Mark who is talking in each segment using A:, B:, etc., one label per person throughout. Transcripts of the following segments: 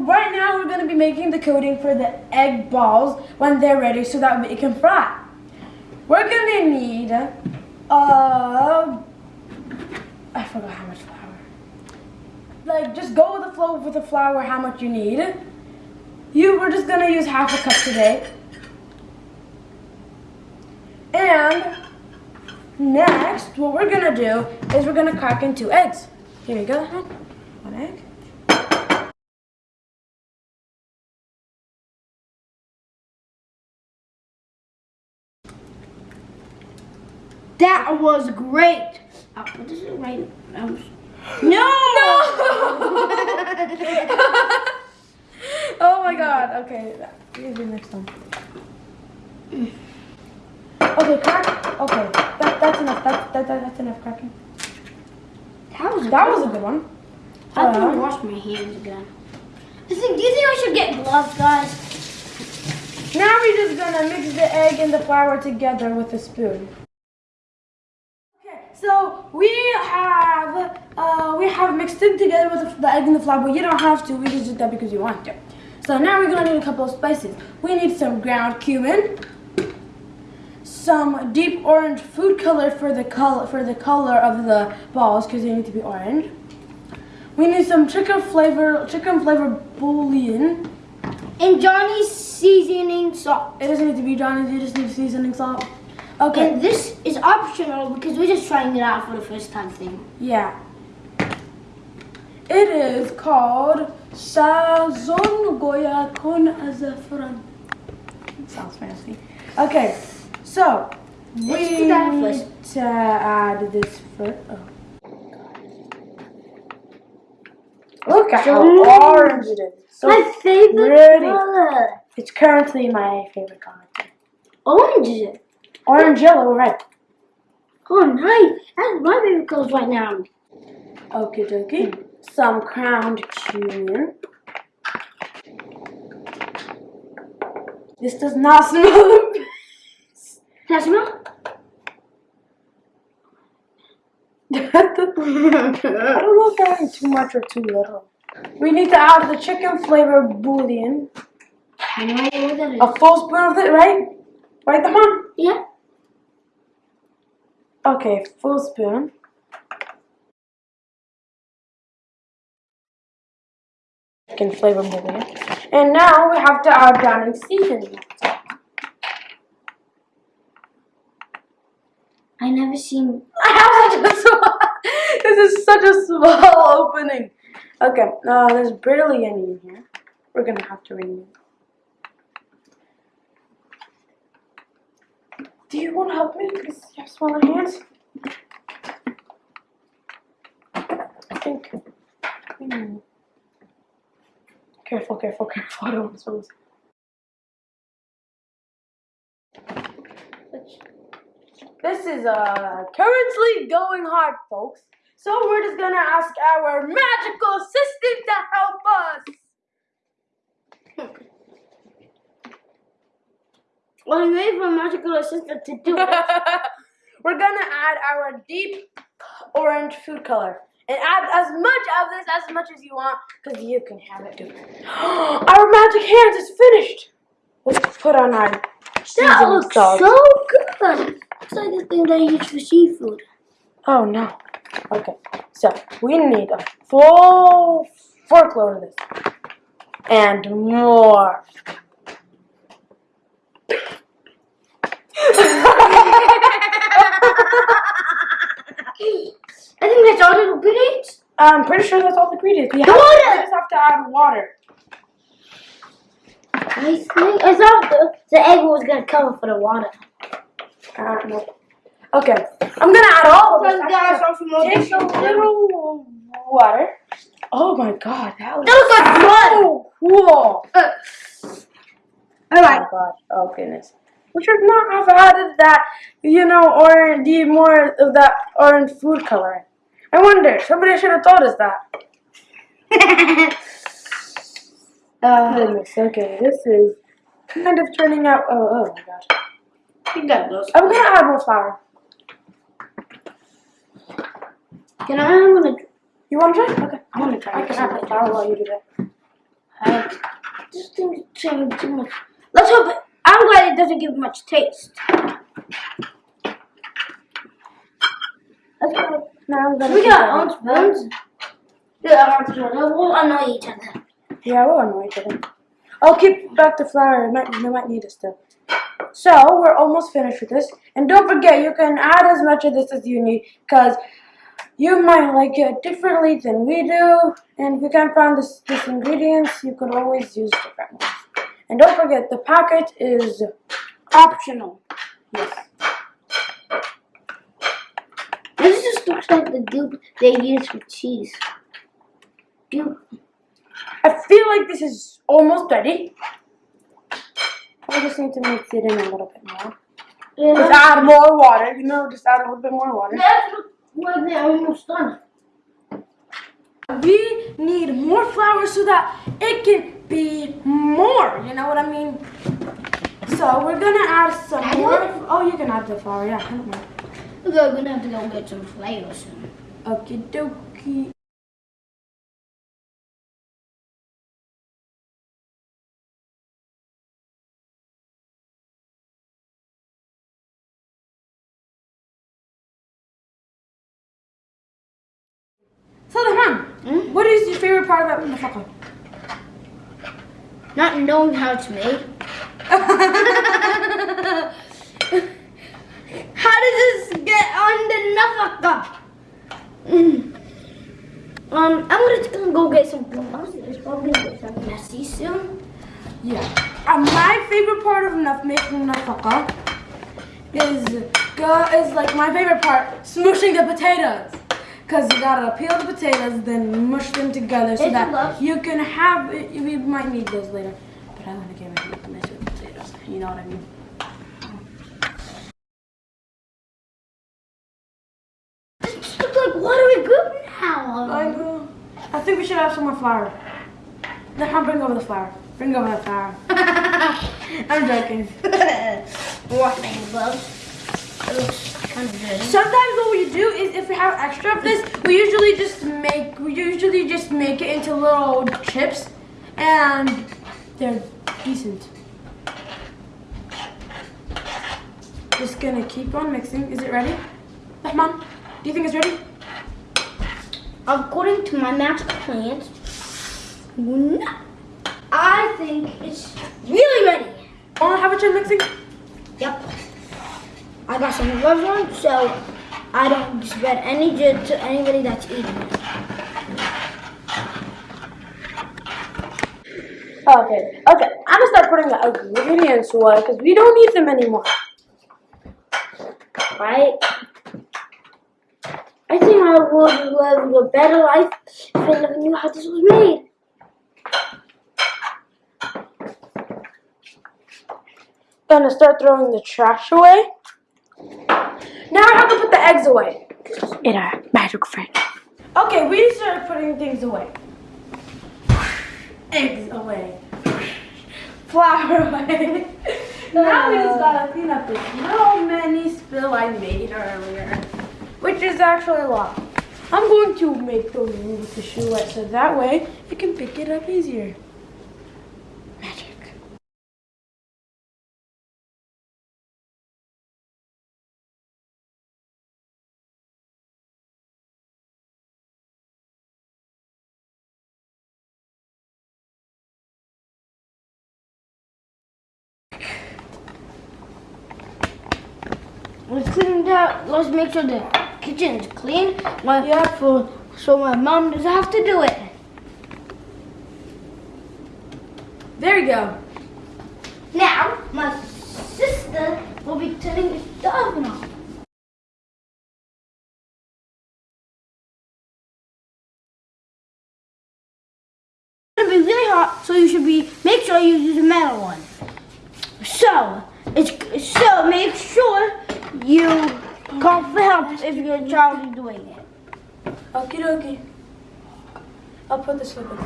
A: Right now we're gonna be making the coating for the egg balls when they're ready so that we can fry. We're gonna need uh I forgot how much flour. Like just go with the flow with the flour how much you need. You we're just gonna use half a cup today. And next what we're gonna do is we're gonna crack in two eggs. Here you go, one egg.
B: That was great. Oh, what is it right? Um, no!
A: oh my god. Okay, next time. Okay, crack. Okay, that, that's enough. That, that, that, that's enough cracking.
B: That was a
A: That
B: good
A: was a good one.
B: I have to
A: Uh,
B: wash my hands again. I think, do you think I should get gloves, guys?
A: Now we're just gonna mix the egg and the flour together with a spoon. We have uh, we have mixed it together with the egg and the flour, but you don't have to. We just did that because you want to. So now we're gonna need a couple of spices. We need some ground cumin, some deep orange food color for the color for the color of the balls because they need to be orange. We need some chicken flavor chicken flavor bouillon.
B: And Johnny's seasoning salt.
A: It doesn't need to be Johnny's, you just need seasoning salt. Okay,
B: And this is optional because we're just trying it out for the first time thing.
A: yeah. It is called Sazon Goya con azafran. It sounds fancy. Okay, so we
B: Let's do that
A: need to add this first. Oh. Look at how orange it is. So
B: my favorite
A: pretty.
B: color.
A: It's currently my favorite color.
B: Orange is it?
A: Orange, yellow, red.
B: Oh, nice. That's my favorite colors right now.
A: Okie dokie. Some ground cumin. This does not smell.
B: Does I smell?
A: I don't know if adding too much or too little. We need to add the chicken flavor bouillon.
B: I know what that is.
A: A full spoon of it, right? Right, the mom?
B: Yeah.
A: Okay, full spoon. Chicken flavor bouillon. And now we have to add browning seasoning.
B: I never seen.
A: this is such a small opening. Okay, uh, there's barely any in here. We're gonna have to remove. Do you want to help me? Because you have smaller hands. I think. Hmm. Careful, careful, careful. I don't want to. This is uh currently going hard, folks. So we're just gonna ask our magical assistant to help us.
B: Well, we for a magical assistant to do it.
A: we're gonna add our deep orange food color. And add as much of this as much as you want, because you can have it too. our magic hands is finished. Let's put on our
B: That looks so good. It's like the thing that I use for seafood.
A: Oh no. Okay, so we need a full fork load of this. And more.
B: I think that's all the ingredients.
A: I'm pretty sure that's all the ingredients. We, have,
B: Water!
A: we just have to add water.
B: I think I thought the, the egg was gonna cover for the water.
A: Uh, I don't know. Okay, I'm gonna add all of this.
B: Guys, guys,
A: Actually,
B: want some
A: Take a little water. Oh my god, that looks
B: That looks like
A: so cool.
B: Uh, all right.
A: Oh god. Oh goodness. We should not have added that, you know, or the more of that orange food coloring. I wonder. Somebody should have told us that.
B: uh,
A: Goodness. Okay, this is kind of turning out. Oh, oh my gosh.
B: you got those.
A: I'm gonna add more flour.
B: Can I? I'm gonna.
A: You want to try? Okay.
B: I wanna try
A: I can add the flour while you do that.
B: This thing is changing too much. Let's hope it. I'm glad it doesn't give much taste. Let's.
A: Now
B: We got our own spoons. Yeah, our spoons. We'll annoy each other.
A: Yeah, we'll annoy each other. I'll keep back the flour. It might, they might need it still. So, we're almost finished with this. And don't forget, you can add as much of this as you need because you might like it differently than we do. And if you can't find this, this ingredients, you could always use different ones. And don't forget, the packet is
B: Optional.
A: yes.
B: This just looks like the goop they use for cheese. Goop.
A: I feel like this is almost ready. I just need to mix it in a little bit more. Just add more water. You know, just add a little bit more water.
B: That looks like they're almost done.
A: We need more flour so that it can be more. You know what I mean? So we're gonna add some
B: Add
A: more.
B: what?
A: Oh, you can add the flour. Yeah, I don't mind.
B: We're gonna have to go get some flavor soon.
A: Okie dokie. So, Rahman,
B: Hmm?
A: what is your favorite part about Mufaqa?
B: Not knowing how it's made. How does this get on the nafaka? Mm. Um, I'm gonna just gonna go get some plums. It's probably gonna get some messy soon.
A: Yeah. Uh, my favorite part of naf- making nafaqa is is like my favorite part smushing the potatoes. Cause you gotta peel the potatoes, then mush them together so
B: It's
A: that you can have. We might need those later, but I want to get ready to the mess with potatoes. You know what I mean?
B: It just looks like watery goop now.
A: I know. I think we should have some more flour. Then I'll bring over the flour. Bring over the flour. I'm joking.
B: Wash my gloves. It looks kind of good.
A: Sometimes what we do is if we have extra of this, we usually just make we usually just make it into little chips and they're decent. Just gonna keep on mixing. Is it ready? Rahman, do you think it's ready?
B: According to my plans, no. I think it's really ready.
A: Wanna have a try mixing?
B: Yep. I got some gloves on, so I don't spread any to anybody that's eating it.
A: Okay, okay. I'm gonna start putting the ingredients away because we don't need them anymore.
B: Right? I think I would live a better life if I never knew how this was made.
A: Gonna start throwing the trash away. Now I have to put the eggs away. In our magic fridge. Okay, we started putting things away. Eggs away. Flour away. now we just gotta clean up this little mini spill I made earlier. Which is actually a lot. I'm going to make the room with the shoe wet so that way you can pick it up easier.
B: Let's clean that. Let's make sure the kitchen is clean. My,
A: Yeah.
B: for, so my mom doesn't have to do it.
A: There you go.
B: Now, my sister will be turning the oven on. It's gonna be really hot, so you should be make sure you use a metal one. So, it's so make sure you call for help if your child is doing it.
A: Okie dokie. I'll put this liquid.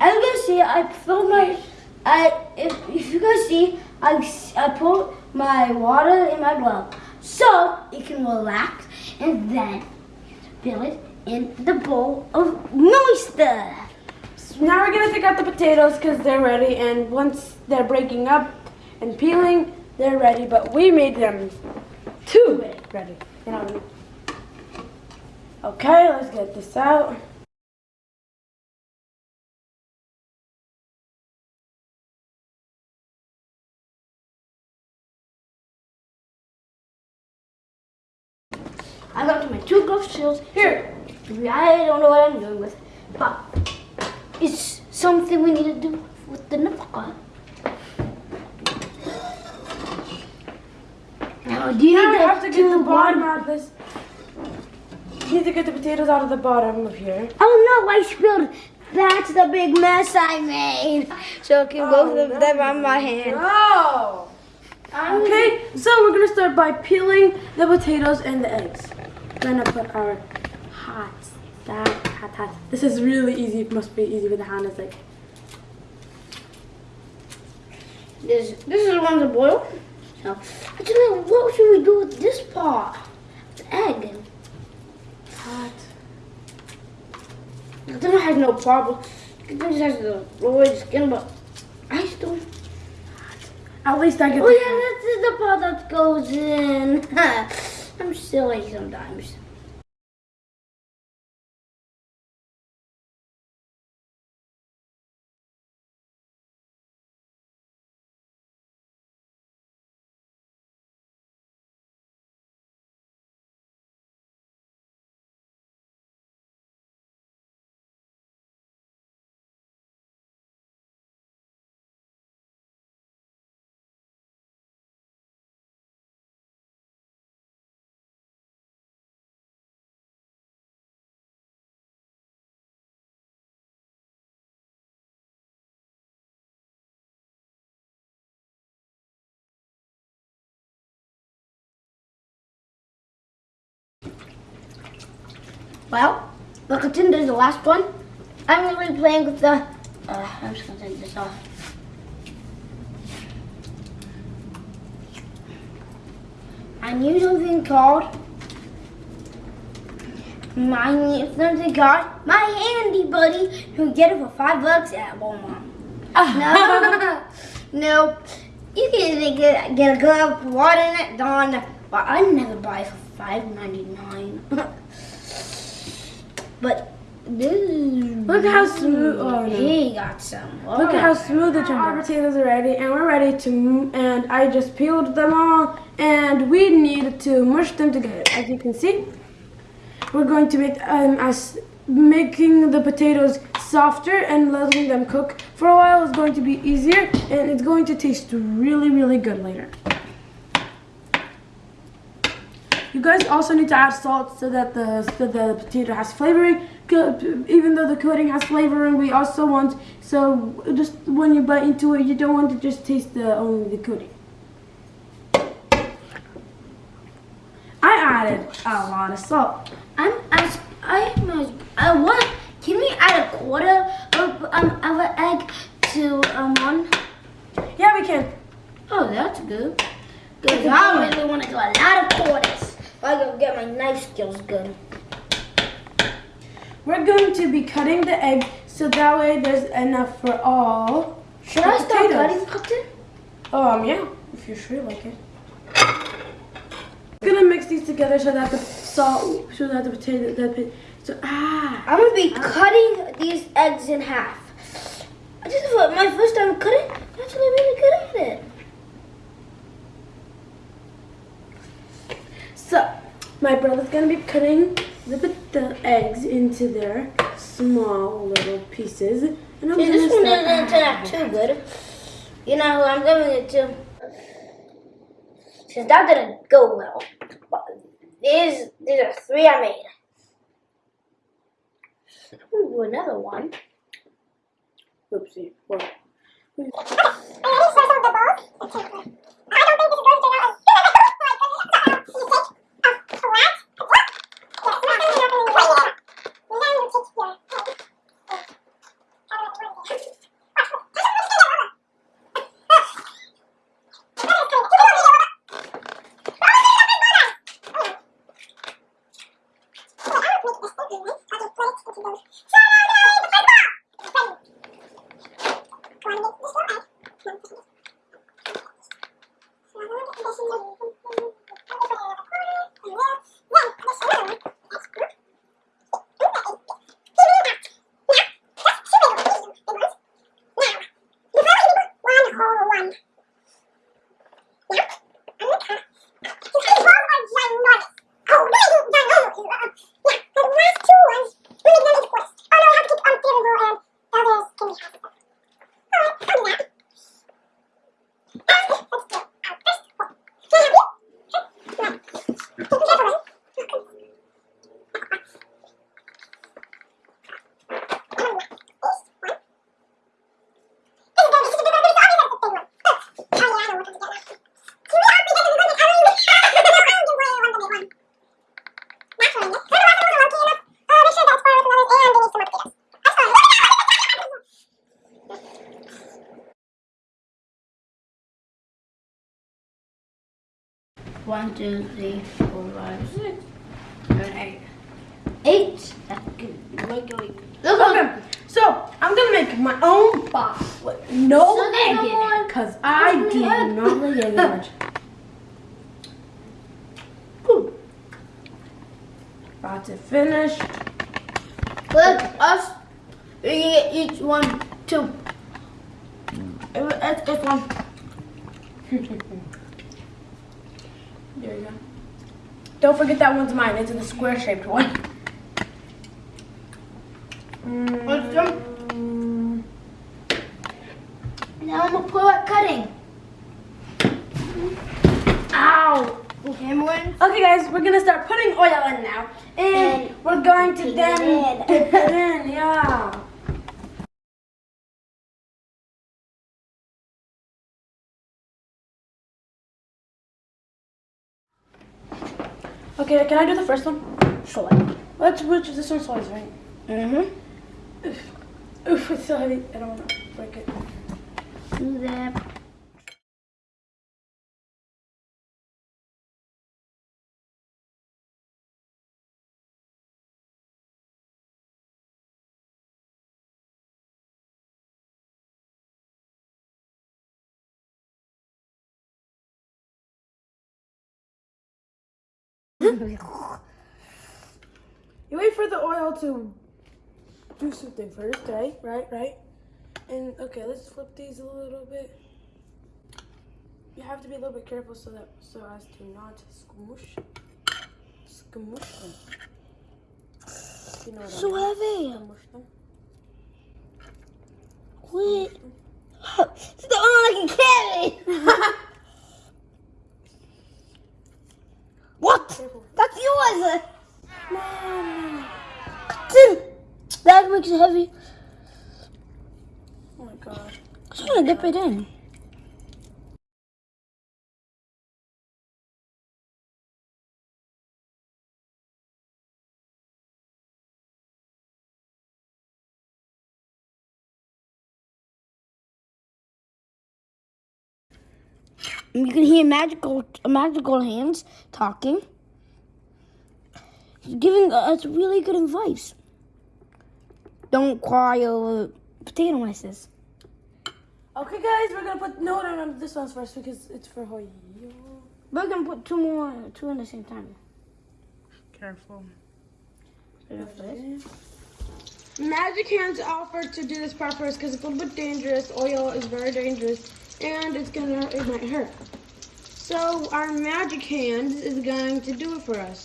B: As you can see, I filled my. I if, if you guys see, I I put my water in my glove so it can relax, and then fill it in the bowl of moisture.
A: So now we're gonna take out the potatoes because they're ready, and once they're breaking up and peeling, they're ready. But we made them too ready. You know? Okay, let's get this out. Here,
B: I don't know what I'm doing with, but it's something we need to do with the nafaka. Now, do you
A: now have to get the bottom out of this. You need to get the potatoes out of the bottom of here.
B: Oh no, I spilled. That's the big mess I made. So I can both oh, of them on my hand.
A: No. Okay, so we're gonna start by peeling the potatoes and the eggs. We're gonna put our hot, that hot, hot. This is really easy. It must be easy with the hand. It's like
B: This this is the one to boil. So actually, what should we do with this part? The egg.
A: hot.
B: This has no problem. Just has the lower skin, but I still.
A: At least I get.
B: Oh yeah, this is the part that goes in. I'm silly sometimes. Well, look at there's the last one. I'm gonna be playing with the. Uh, I'm just gonna take this off. I need something called. I need something called my handy buddy. You can get it for five bucks at Walmart. No, no. You can get get a glove, water in it, Dawn. But I never buy it for five ninety nine. but this
A: Look how smooth- oh, no.
B: he got some.
A: Look at how smooth the Our potatoes are ready, and we're ready to. And I just peeled them all, and we need to mush them together. As you can see, we're going to make um, as making the potatoes softer and letting them cook for a while is going to be easier, and it's going to taste really, really good later. You guys also need to add salt so that the so the potato has flavoring. Even though the coating has flavoring, we also want so just when you bite into it, you don't want to just taste the only the coating. I added a lot of salt.
B: I'm as I'm as I want. Can we add a quarter of um of an egg to um one?
A: Yeah, we can.
B: Oh, that's good. Cause I really want to do a lot of quarters. I gotta get my knife skills good.
A: We're going to be cutting the egg so that way there's enough for all.
B: Should I start cutting cotton?
A: Um, yeah, if you're sure you like it. I'm Gonna mix these together so that the salt, so that the potato, the so ah.
B: I'm gonna be cutting these eggs in half. This is my first time cutting. I'm actually really good at it.
A: So, my brother's gonna be cutting the, the eggs into their small little pieces, and I'm
B: See, this one didn't turn out too good. You know who I'm giving it to? Since that didn't go well. But these these are three I made. I'm gonna do another one.
A: Oopsie. Well, そう。
B: One, two, three, four, five, six, seven, eight. Eight. That's good. Look, look. Look,
A: Okay, so I'm gonna make my own box with no
B: So
A: egg in it, cause I do not like egg much. Cool. About to finish.
B: Let us. Get each one, two. Let's get one.
A: There you go. Don't forget that one's mine. It's the square shaped one.
B: What's them?
A: Mm,
B: Now I'm gonna pull out cutting.
A: Ow!
B: Okay.
A: Okay, guys, we're gonna start putting oil in now, and,
B: And
A: we're going to then
B: it
A: dip it in. Yeah. Okay, can I do the first one?
B: Sure.
A: Let's which this one's always right.
B: Mm-hmm.
A: Oof, it's so heavy. I don't want to break it.
B: Do
A: You wait for the oil to do something first, right? Right, right. And okay, let's flip these a little bit. You have to be a little bit careful so that so as to not squish, squish them. You know
B: So
A: I mean?
B: heavy.
A: Squish them.
B: Wait. It's the only one I can carry. what?
A: Careful.
B: That's yours.
A: Mom.
B: It heavy.
A: Oh my god.
B: I just want to dip it in. You can hear magical, magical hands talking. He's giving us really good advice. Don't cry over potato masses.
A: Okay, guys, we're gonna put no, no, no. This one's first because it's for Hoyo.
B: We're gonna put two more, two in the same time.
A: Careful. Magic hands offered to do this part first because it's a little bit dangerous. Oil is very dangerous and it's gonna, it might hurt. So our magic Hands is going to do it for us.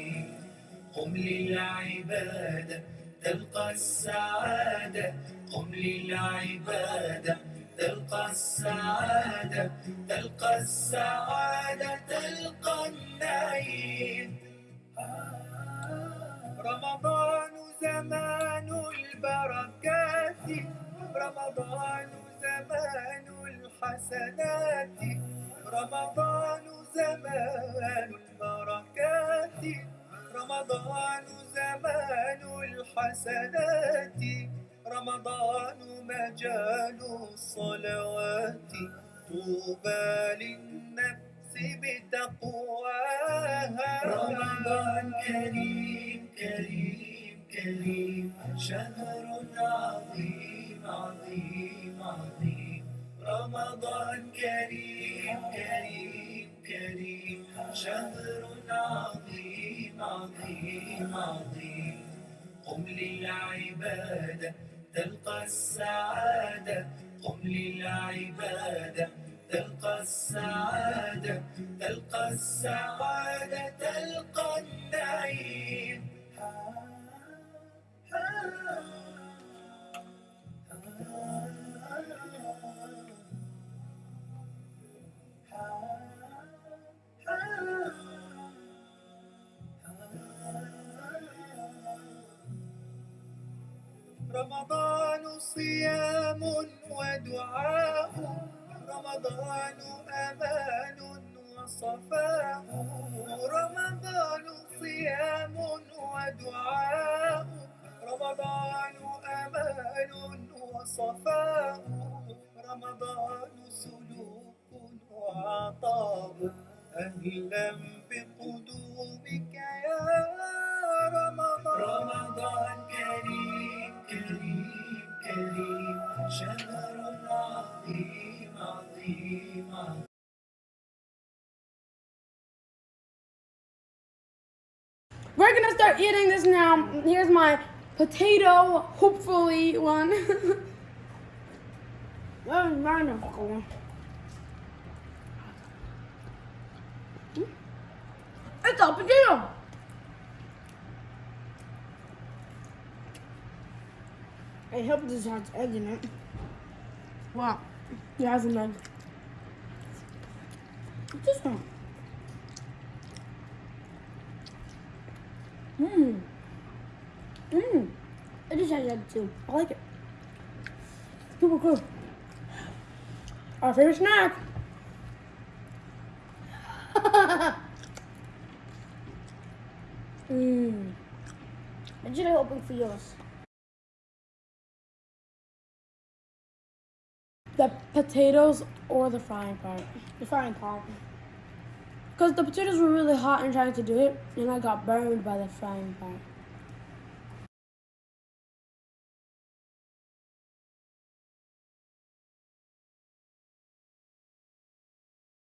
C: قم للعبادة تلقى السعادة. قم للعبادة تلقى السعادة. تلقى السعادة تلقى النعيم. رمضان زمان البركات. رمضان زمان الحسنات. رمضان زمان البركات. رمضان زمان الحسنات رمضان مجال الصلوات. طوبى للنفس بتقواها. رمضان كريم كريم كريم. شهر عظيم عظيم عظيم. رمضان كريم كريم. كريم شهر عظيم عظيم عظيم. قم للعبادة تلقى السعادة. قم للعبادة تلقى السعادة تلقى السعادة. رمضان أمان وصفاء رمضان صيام ودعاء رمضان أمان وصفاء رمضان سلوك وعطاء أهلا بقدومك
A: start eating this now. Here's my potato, hopefully one.
B: Where's mine going?
A: it's a potato.
B: I hope this has egg in it.
A: Wow. It has an egg. Mmm. Mmm.
B: It just has egg too.
A: I like it. Super cool. Our favorite snack. Mmm.
B: What should I open for yours?
A: The potatoes or the frying pan.
B: The frying pan.
A: Because the potatoes were really hot and trying to do it, and I got burned by the frying pan.